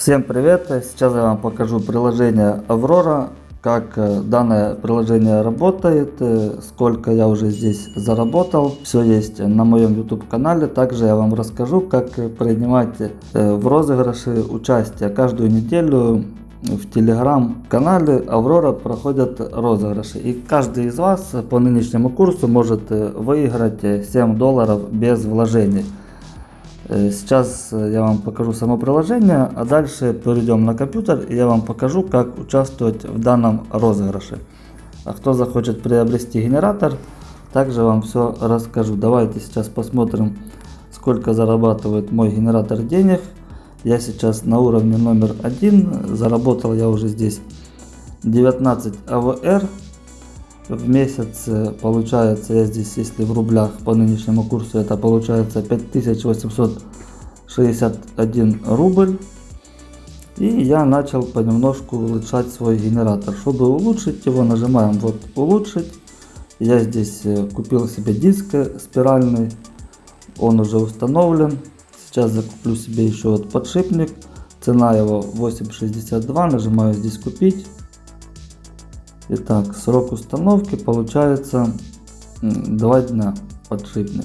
Всем привет! Сейчас я вам покажу приложение Аврора, как э, данное приложение работает, э, сколько я уже здесь заработал. Все есть на моем YouTube канале. Также я вам расскажу, как принимать э, в розыгрыше участие. Каждую неделю в телеграм-канале Аврора проходят розыгрыши. И каждый из вас по нынешнему курсу может выиграть 7 долларов без вложений. Э, сейчас э, я вам покажу само приложение, а дальше перейдем на компьютер и я вам покажу, как участвовать в данном розыгрыше. А кто захочет приобрести генератор, также вам все расскажу. Давайте сейчас посмотрим, сколько зарабатывает мой генератор денег. Я сейчас на уровне номер один, заработал я уже здесь 19 АВР в месяц э, получается, я здесь, если в рублях по нынешнему курсу, это получается 5861 рубль. И я начал понемножку улучшать свой генератор. Чтобы улучшить его, нажимаем вот улучшить. Я здесь э, купил себе диск спиральный, он уже установлен. Сейчас закуплю себе еще вот подшипник. Цена его 8.62, нажимаю здесь купить. Итак, срок установки получается 2 дня подшипник.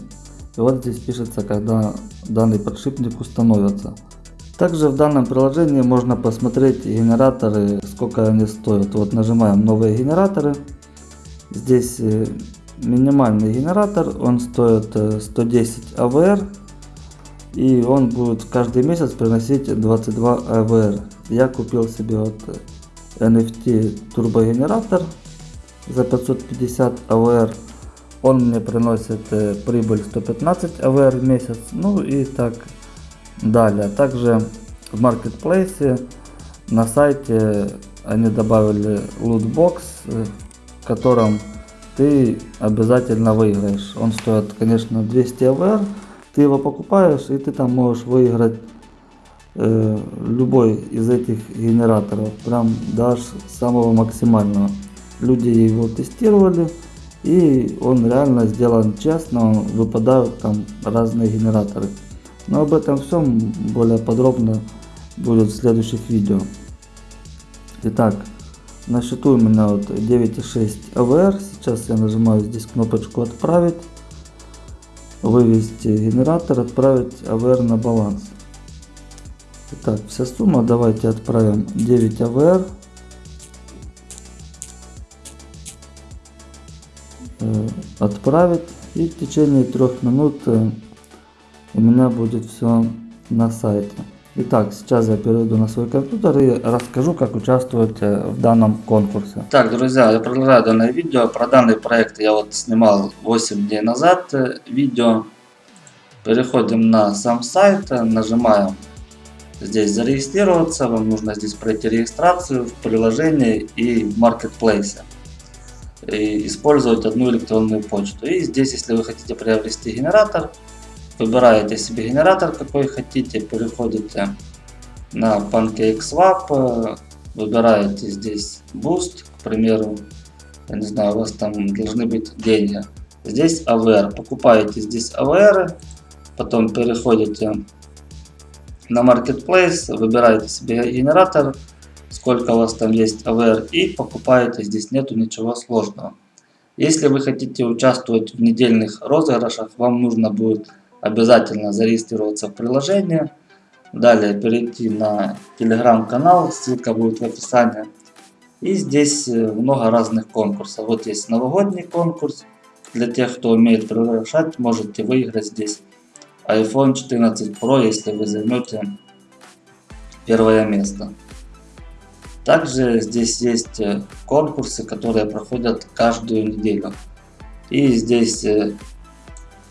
И вот здесь пишется, когда данный подшипник установится. Также в данном приложении можно посмотреть генераторы, сколько они стоят. Вот нажимаем новые генераторы. Здесь э, минимальный генератор, он стоит 110 э, АВР. И он будет каждый месяц приносить 22 АВР. Я купил себе вот э, NFT турбогенератор за 550 АВР. Он мне приносит э, прибыль 115 АВР в месяц. Ну и так далее. Также в маркетплейсе на сайте они добавили лутбокс, э, в котором ты обязательно выиграешь. Он стоит, конечно, 200 АВР. Ты его покупаешь и ты там можешь выиграть любой из этих генераторов, прям даже самого максимального. Люди его тестировали и он реально сделан честно, выпадают там разные генераторы. Но об этом всем более подробно будет в следующих видео. Итак, на счету у меня вот 9.6 АВР. Сейчас я нажимаю здесь кнопочку отправить, вывести генератор, отправить АВР на баланс. Итак, вся сумма давайте отправим 9 АВР. Э, отправить и в течение трех минут э, у меня будет все на сайте. Итак, сейчас я перейду на свой компьютер и расскажу, как участвовать э, в данном конкурсе. Так, друзья, я продолжаю данное видео. Про данный проект я вот снимал 8 дней назад видео. Переходим на сам сайт, нажимаем здесь зарегистрироваться, вам нужно здесь пройти регистрацию в приложении и в маркетплейсе. И использовать одну электронную почту. И здесь, если вы хотите приобрести генератор, выбираете себе генератор, какой хотите, переходите на PancakeSwap, выбираете здесь Boost, к примеру, я не знаю, у вас там должны быть деньги. Здесь AVR, покупаете здесь AVR, потом переходите на Marketplace, выбираете себе генератор, сколько у вас там есть AVR и покупаете, здесь нету ничего сложного. Если вы хотите участвовать в недельных розыгрышах, вам нужно будет обязательно зарегистрироваться в приложение, далее перейти на телеграм-канал, ссылка будет в описании. И здесь э, много разных конкурсов. Вот есть новогодний конкурс. Для тех, кто умеет приглашать, можете выиграть здесь iPhone 14 Pro, если вы займете первое место. Также здесь есть э, конкурсы, которые проходят каждую неделю. И здесь э,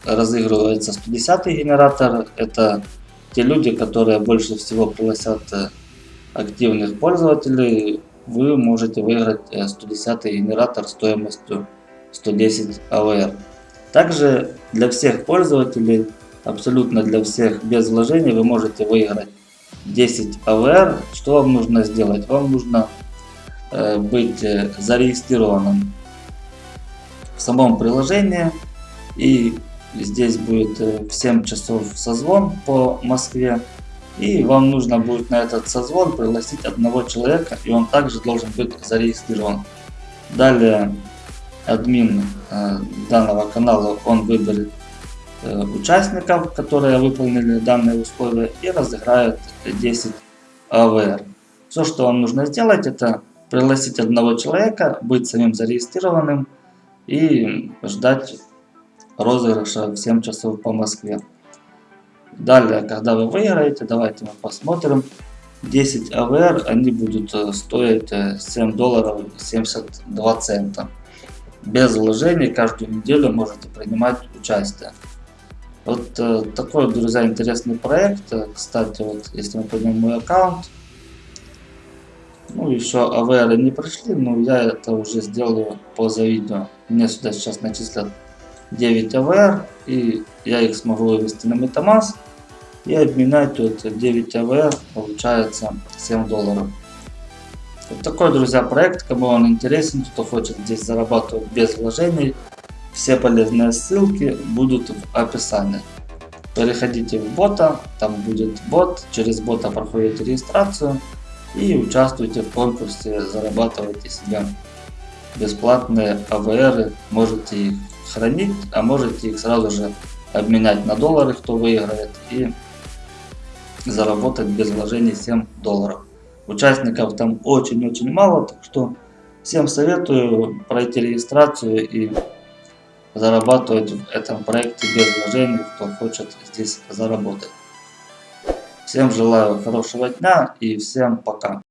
разыгрывается 110 генератор. Это те люди, которые больше всего пригласят э, активных пользователей. Вы можете выиграть 110 генератор стоимостью 110 АВР. Также для всех пользователей абсолютно для всех без вложений вы можете выиграть 10 АВР. Что вам нужно сделать? Вам нужно э, быть э, зарегистрированным в самом приложении и здесь будет э, в 7 часов созвон по Москве И вам нужно будет на этот созвон пригласить одного человека, и он также должен быть зарегистрирован. Далее админ э, данного канала, он выберет участников, которые выполнили данные условия и разыграет 10 АВР. Все, что вам нужно сделать, это пригласить одного человека, быть самим зарегистрированным и ждать розыгрыша в 7 часов по Москве. Далее, когда вы выиграете, давайте мы посмотрим. 10 АВР, они будут э, стоить 7 долларов 72 цента без вложений каждую неделю можете принимать участие. Вот э, такой, друзья, интересный проект. Э, кстати, вот если мы пойдем мой аккаунт, ну еще AVR не пришли, но я это уже сделаю поза видео. Мне сюда сейчас начислят 9 AVR, и я их смогу вывести на MetaMask и обменять тут 9 AVR, получается 7 долларов. Вот такой, друзья, проект, кому он интересен, кто хочет здесь зарабатывать без вложений, все полезные ссылки будут в описании. Переходите в бота, там будет бот, через бота проходите регистрацию и участвуйте в конкурсе, зарабатывайте себе бесплатные АВР, можете их хранить, а можете их сразу же обменять на доллары, кто выиграет, и заработать без вложений 7 долларов. Участников там очень-очень мало, так что всем советую пройти регистрацию и зарабатывать в этом проекте без вложений, кто хочет здесь заработать. Всем желаю хорошего дня и всем пока.